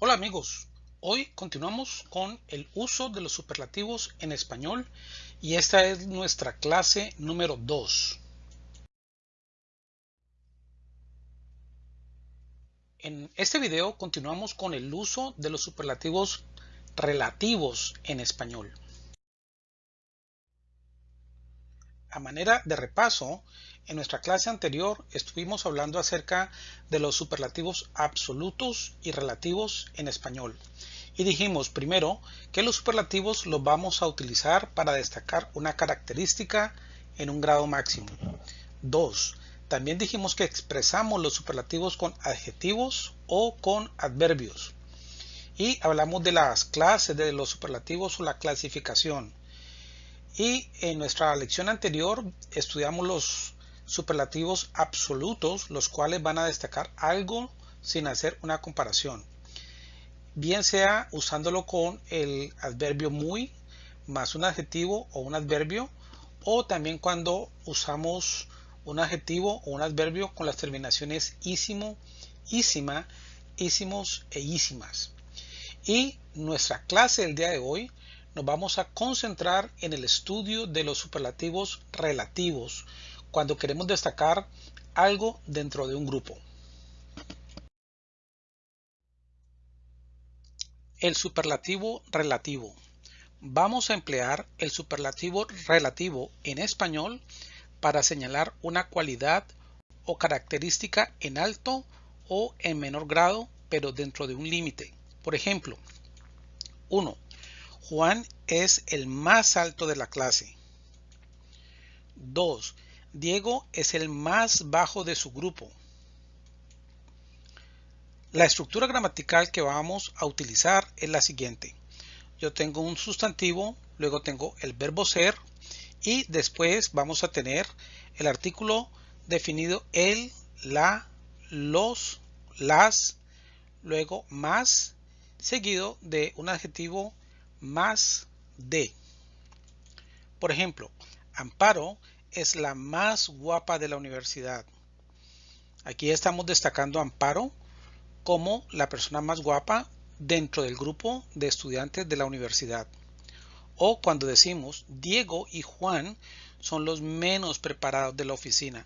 Hola amigos, hoy continuamos con el uso de los superlativos en español y esta es nuestra clase número 2. En este video continuamos con el uso de los superlativos relativos en español. A manera de repaso, en nuestra clase anterior estuvimos hablando acerca de los superlativos absolutos y relativos en español. Y dijimos primero que los superlativos los vamos a utilizar para destacar una característica en un grado máximo. 2. También dijimos que expresamos los superlativos con adjetivos o con adverbios. Y hablamos de las clases de los superlativos o la clasificación. Y en nuestra lección anterior estudiamos los superlativos absolutos, los cuales van a destacar algo sin hacer una comparación. Bien sea usándolo con el adverbio muy más un adjetivo o un adverbio, o también cuando usamos un adjetivo o un adverbio con las terminaciones ísimo, ísima, ísimos e ísimas. Y nuestra clase del día de hoy nos vamos a concentrar en el estudio de los superlativos relativos cuando queremos destacar algo dentro de un grupo. El superlativo relativo. Vamos a emplear el superlativo relativo en español para señalar una cualidad o característica en alto o en menor grado, pero dentro de un límite. Por ejemplo, 1. Juan es el más alto de la clase. 2. Diego es el más bajo de su grupo. La estructura gramatical que vamos a utilizar es la siguiente. Yo tengo un sustantivo, luego tengo el verbo ser y después vamos a tener el artículo definido el, la, los, las, luego más, seguido de un adjetivo más de. Por ejemplo, Amparo es la más guapa de la universidad. Aquí estamos destacando a Amparo como la persona más guapa dentro del grupo de estudiantes de la universidad. O cuando decimos Diego y Juan son los menos preparados de la oficina.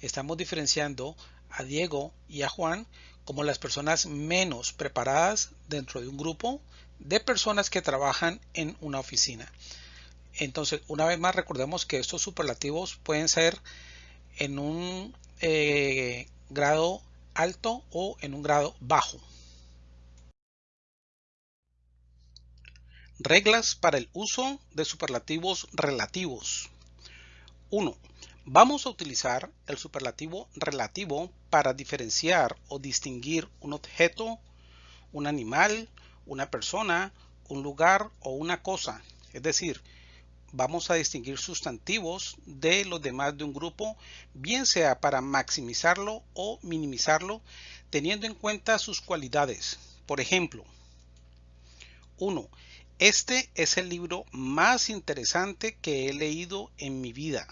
Estamos diferenciando a Diego y a Juan como las personas menos preparadas dentro de un grupo de personas que trabajan en una oficina. Entonces, una vez más, recordemos que estos superlativos pueden ser en un eh, grado alto o en un grado bajo. Reglas para el uso de superlativos relativos. 1. Vamos a utilizar el superlativo relativo para diferenciar o distinguir un objeto, un animal, una persona, un lugar o una cosa. Es decir, vamos a distinguir sustantivos de los demás de un grupo, bien sea para maximizarlo o minimizarlo, teniendo en cuenta sus cualidades. Por ejemplo, 1. Este es el libro más interesante que he leído en mi vida.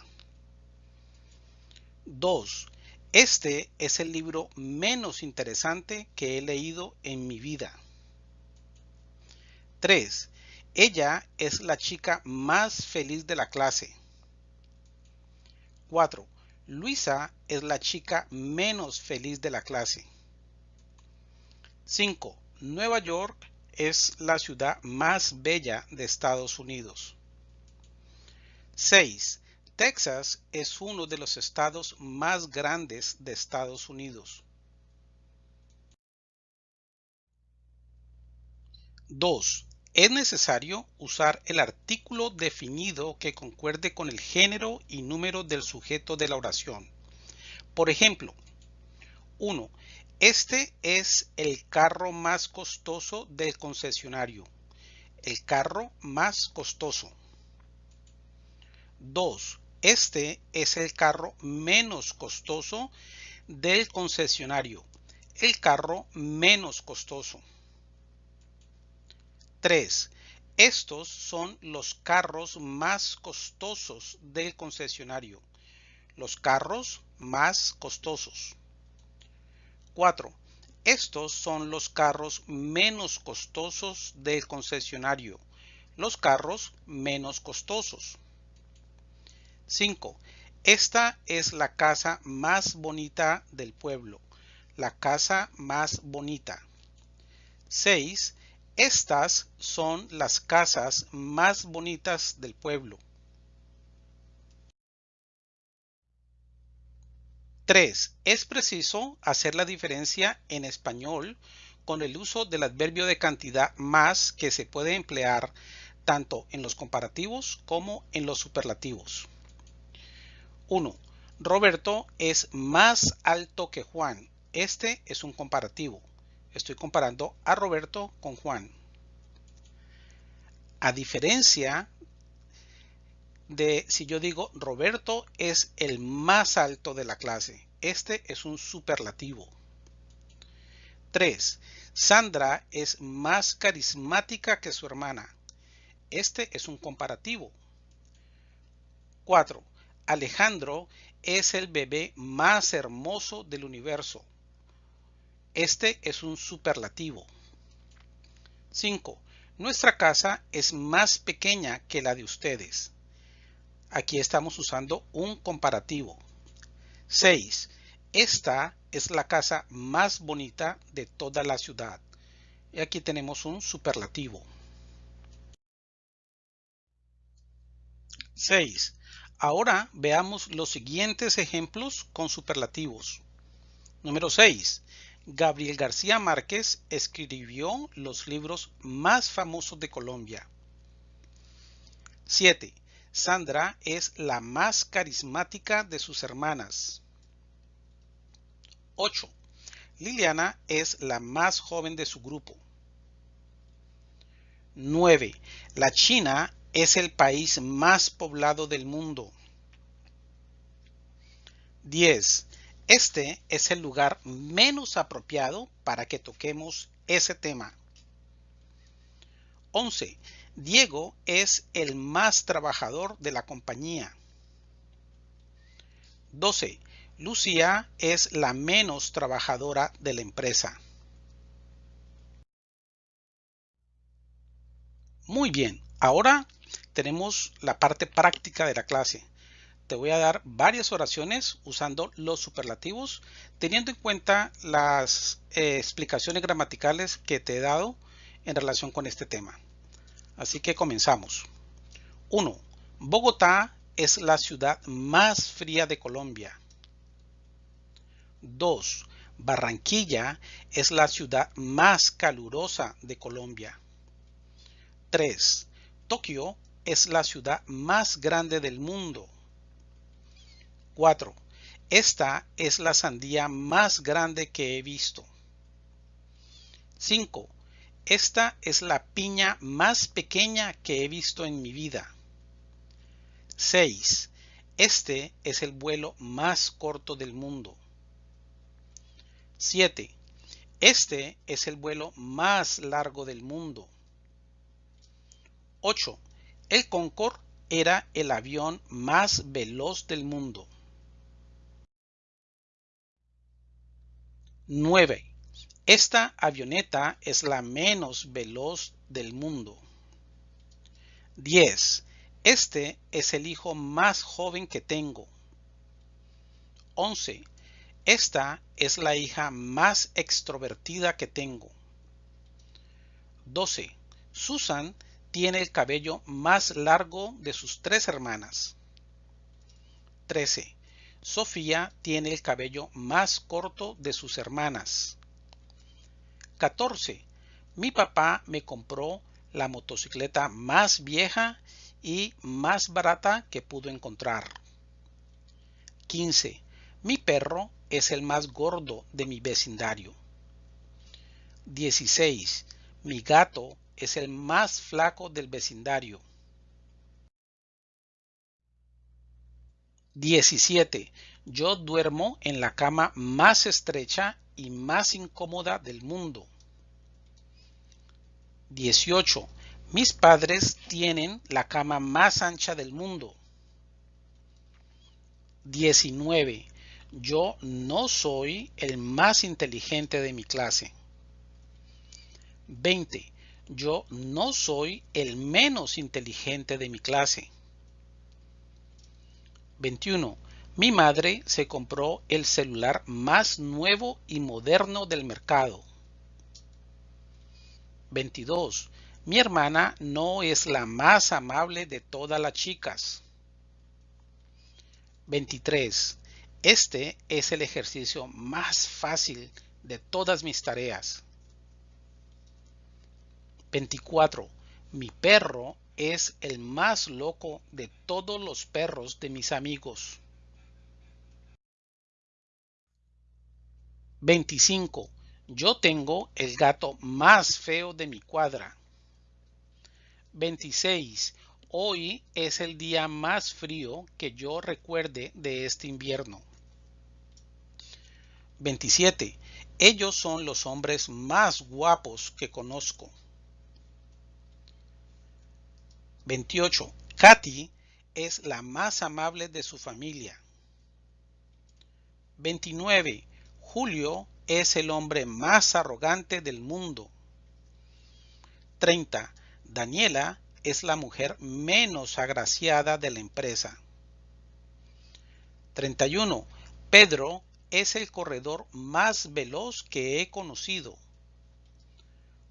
2. Este es el libro menos interesante que he leído en mi vida. 3. Ella es la chica más feliz de la clase. 4. Luisa es la chica menos feliz de la clase. 5. Nueva York es la ciudad más bella de Estados Unidos. 6. Texas es uno de los estados más grandes de Estados Unidos. 2 es necesario usar el artículo definido que concuerde con el género y número del sujeto de la oración. Por ejemplo, 1. Este es el carro más costoso del concesionario. El carro más costoso. 2. Este es el carro menos costoso del concesionario. El carro menos costoso. 3. Estos son los carros más costosos del concesionario. Los carros más costosos. 4. Estos son los carros menos costosos del concesionario. Los carros menos costosos. 5. Esta es la casa más bonita del pueblo. La casa más bonita. 6. Estas son las casas más bonitas del pueblo. 3. Es preciso hacer la diferencia en español con el uso del adverbio de cantidad más que se puede emplear tanto en los comparativos como en los superlativos. 1. Roberto es más alto que Juan. Este es un comparativo. Estoy comparando a Roberto con Juan. A diferencia de si yo digo Roberto es el más alto de la clase. Este es un superlativo. 3. Sandra es más carismática que su hermana. Este es un comparativo. 4. Alejandro es el bebé más hermoso del universo. Este es un superlativo. 5. Nuestra casa es más pequeña que la de ustedes. Aquí estamos usando un comparativo. 6. Esta es la casa más bonita de toda la ciudad. Y aquí tenemos un superlativo. 6. Ahora veamos los siguientes ejemplos con superlativos. Número 6. Gabriel García Márquez escribió los libros más famosos de Colombia. 7. Sandra es la más carismática de sus hermanas. 8. Liliana es la más joven de su grupo. 9. La China es el país más poblado del mundo. 10. Este es el lugar menos apropiado para que toquemos ese tema. 11. Diego es el más trabajador de la compañía. 12. Lucía es la menos trabajadora de la empresa. Muy bien, ahora tenemos la parte práctica de la clase. Te voy a dar varias oraciones usando los superlativos, teniendo en cuenta las eh, explicaciones gramaticales que te he dado en relación con este tema. Así que comenzamos. 1. Bogotá es la ciudad más fría de Colombia. 2. Barranquilla es la ciudad más calurosa de Colombia. 3. Tokio es la ciudad más grande del mundo. 4. Esta es la sandía más grande que he visto. 5. Esta es la piña más pequeña que he visto en mi vida. 6. Este es el vuelo más corto del mundo. 7. Este es el vuelo más largo del mundo. 8. El Concorde era el avión más veloz del mundo. 9. Esta avioneta es la menos veloz del mundo. 10. Este es el hijo más joven que tengo. 11. Esta es la hija más extrovertida que tengo. 12. Susan tiene el cabello más largo de sus tres hermanas. 13. Sofía tiene el cabello más corto de sus hermanas. 14. Mi papá me compró la motocicleta más vieja y más barata que pudo encontrar. 15. Mi perro es el más gordo de mi vecindario. 16. Mi gato es el más flaco del vecindario. 17. Yo duermo en la cama más estrecha y más incómoda del mundo. 18. Mis padres tienen la cama más ancha del mundo. 19. Yo no soy el más inteligente de mi clase. 20. Yo no soy el menos inteligente de mi clase. 21. Mi madre se compró el celular más nuevo y moderno del mercado. 22. Mi hermana no es la más amable de todas las chicas. 23. Este es el ejercicio más fácil de todas mis tareas. 24. Mi perro es el más loco de todos los perros de mis amigos. 25. Yo tengo el gato más feo de mi cuadra. 26. Hoy es el día más frío que yo recuerde de este invierno. 27. Ellos son los hombres más guapos que conozco. 28. Katy es la más amable de su familia. 29. Julio es el hombre más arrogante del mundo. 30. Daniela es la mujer menos agraciada de la empresa. 31. Pedro es el corredor más veloz que he conocido.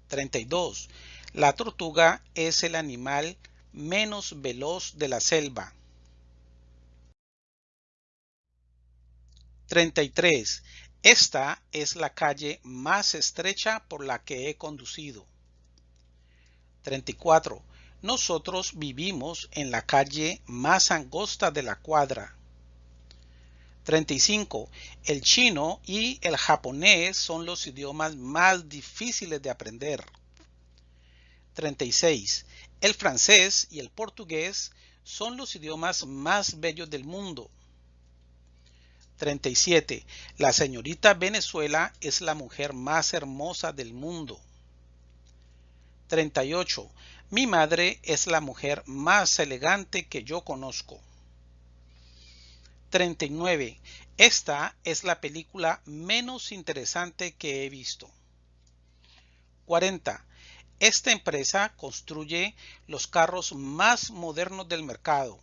32. La tortuga es el animal menos veloz de la selva. 33. Esta es la calle más estrecha por la que he conducido. 34. Nosotros vivimos en la calle más angosta de la cuadra. 35. El chino y el japonés son los idiomas más difíciles de aprender. 36. El francés y el portugués son los idiomas más bellos del mundo. 37. La señorita Venezuela es la mujer más hermosa del mundo. 38. Mi madre es la mujer más elegante que yo conozco. 39. Esta es la película menos interesante que he visto. 40. Esta empresa construye los carros más modernos del mercado.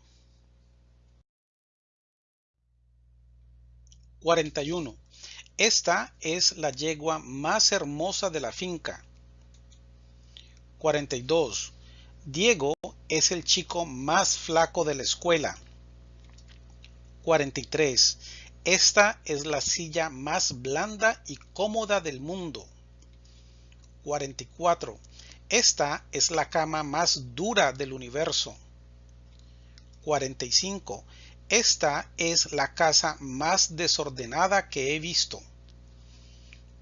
41. Esta es la yegua más hermosa de la finca. 42. Diego es el chico más flaco de la escuela. 43. Esta es la silla más blanda y cómoda del mundo. 44. Esta es la cama más dura del universo. 45. Esta es la casa más desordenada que he visto.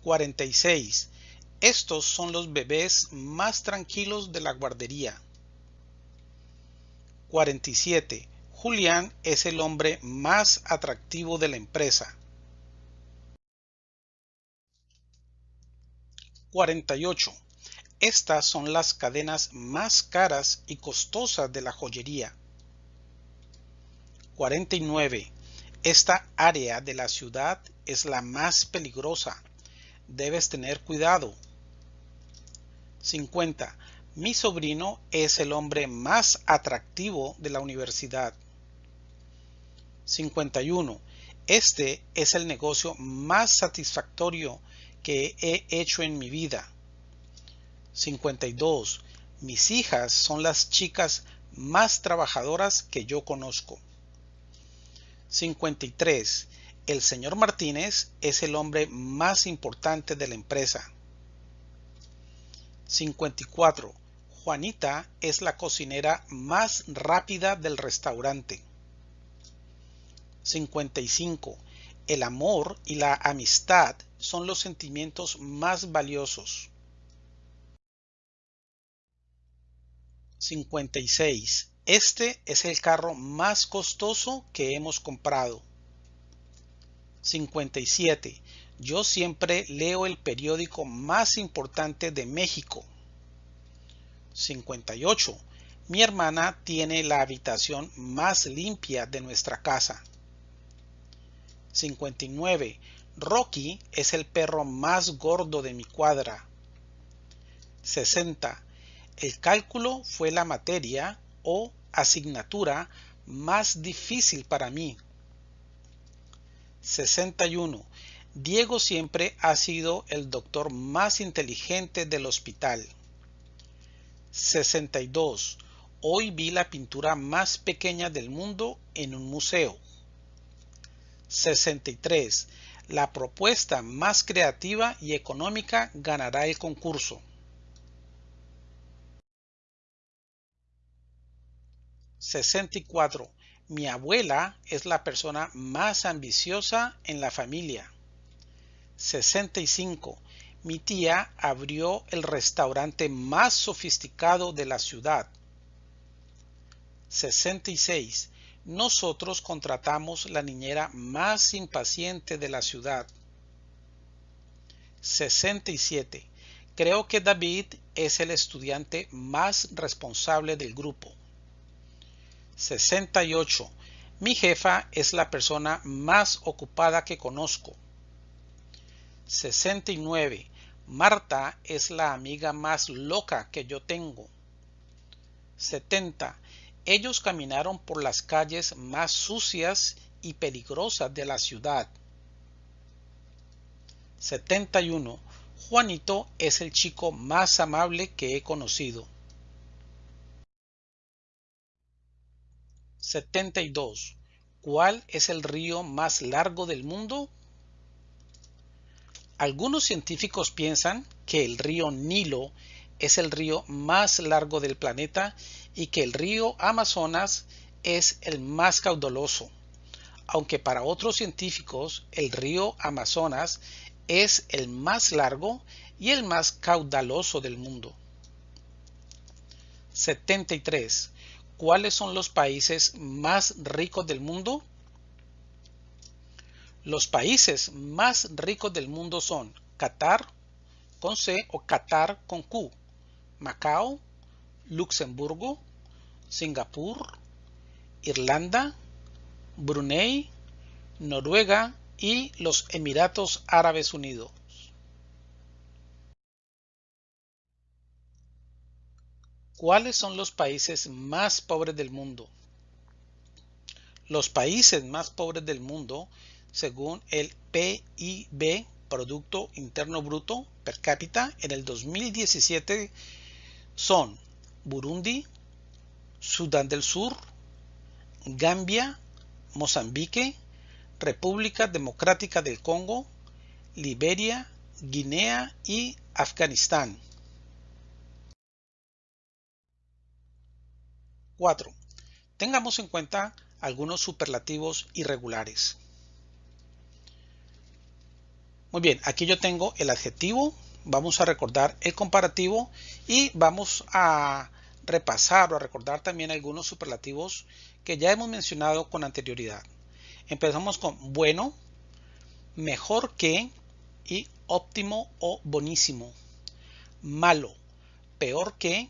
46. Estos son los bebés más tranquilos de la guardería. 47. Julián es el hombre más atractivo de la empresa. 48. Estas son las cadenas más caras y costosas de la joyería. 49. Esta área de la ciudad es la más peligrosa. Debes tener cuidado. 50. Mi sobrino es el hombre más atractivo de la universidad. 51. Este es el negocio más satisfactorio que he hecho en mi vida. 52. Mis hijas son las chicas más trabajadoras que yo conozco. 53. El señor Martínez es el hombre más importante de la empresa. 54. Juanita es la cocinera más rápida del restaurante. 55. El amor y la amistad son los sentimientos más valiosos. 56. Este es el carro más costoso que hemos comprado. 57. Yo siempre leo el periódico más importante de México. 58. Mi hermana tiene la habitación más limpia de nuestra casa. 59. Rocky es el perro más gordo de mi cuadra. 60. El cálculo fue la materia o asignatura más difícil para mí. 61. Diego siempre ha sido el doctor más inteligente del hospital. 62. Hoy vi la pintura más pequeña del mundo en un museo. 63. La propuesta más creativa y económica ganará el concurso. 64. Mi abuela es la persona más ambiciosa en la familia. 65. Mi tía abrió el restaurante más sofisticado de la ciudad. 66. Nosotros contratamos la niñera más impaciente de la ciudad. 67. Creo que David es el estudiante más responsable del grupo. 68. Mi jefa es la persona más ocupada que conozco. 69. Marta es la amiga más loca que yo tengo. 70. Ellos caminaron por las calles más sucias y peligrosas de la ciudad. 71. Juanito es el chico más amable que he conocido. 72. ¿Cuál es el río más largo del mundo? Algunos científicos piensan que el río Nilo es el río más largo del planeta y que el río Amazonas es el más caudaloso, aunque para otros científicos el río Amazonas es el más largo y el más caudaloso del mundo. 73. ¿Cuáles son los países más ricos del mundo? Los países más ricos del mundo son Qatar con C o Qatar con Q, Macao, Luxemburgo, Singapur, Irlanda, Brunei, Noruega y los Emiratos Árabes Unidos. ¿Cuáles son los países más pobres del mundo? Los países más pobres del mundo, según el PIB, Producto Interno Bruto per cápita, en el 2017 son Burundi, Sudán del Sur, Gambia, Mozambique, República Democrática del Congo, Liberia, Guinea y Afganistán. 4. Tengamos en cuenta algunos superlativos irregulares. Muy bien, aquí yo tengo el adjetivo, vamos a recordar el comparativo y vamos a repasar o a recordar también algunos superlativos que ya hemos mencionado con anterioridad. Empezamos con bueno, mejor que y óptimo o bonísimo. Malo, peor que,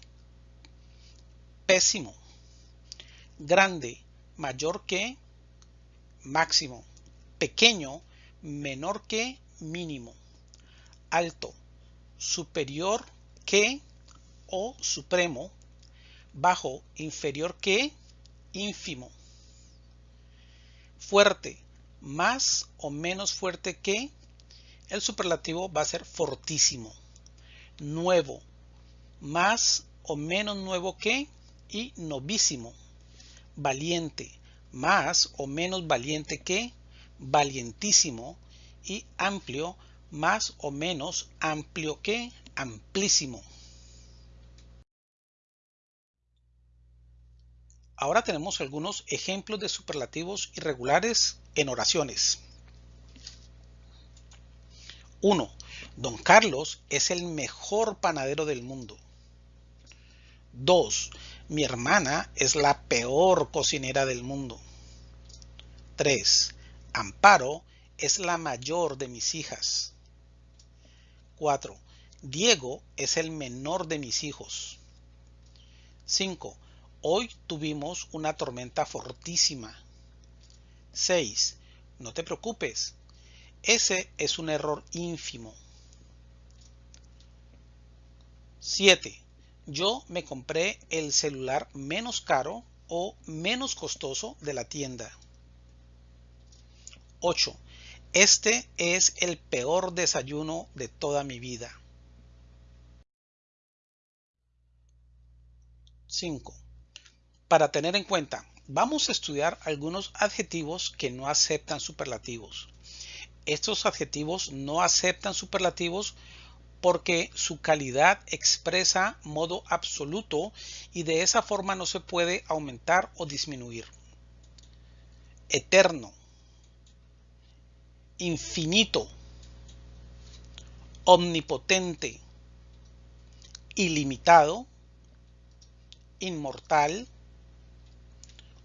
pésimo grande, mayor que, máximo, pequeño, menor que, mínimo, alto, superior que o supremo, bajo, inferior que, ínfimo, fuerte, más o menos fuerte que, el superlativo va a ser fortísimo, nuevo, más o menos nuevo que y novísimo valiente, más o menos valiente que, valientísimo, y amplio, más o menos amplio que, amplísimo. Ahora tenemos algunos ejemplos de superlativos irregulares en oraciones. 1. Don Carlos es el mejor panadero del mundo. 2. Mi hermana es la peor cocinera del mundo. 3. Amparo es la mayor de mis hijas. 4. Diego es el menor de mis hijos. 5. Hoy tuvimos una tormenta fortísima. 6. No te preocupes. Ese es un error ínfimo. 7. Yo me compré el celular menos caro o menos costoso de la tienda. 8. Este es el peor desayuno de toda mi vida. 5. Para tener en cuenta, vamos a estudiar algunos adjetivos que no aceptan superlativos. Estos adjetivos no aceptan superlativos porque su calidad expresa modo absoluto y de esa forma no se puede aumentar o disminuir. Eterno, infinito, omnipotente, ilimitado, inmortal,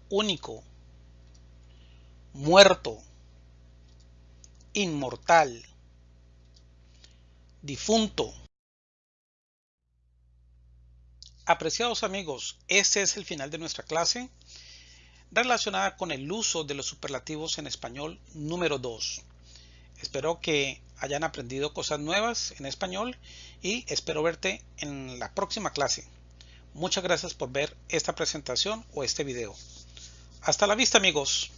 único, muerto, inmortal, difunto. Apreciados amigos, este es el final de nuestra clase relacionada con el uso de los superlativos en español número 2. Espero que hayan aprendido cosas nuevas en español y espero verte en la próxima clase. Muchas gracias por ver esta presentación o este video. Hasta la vista amigos.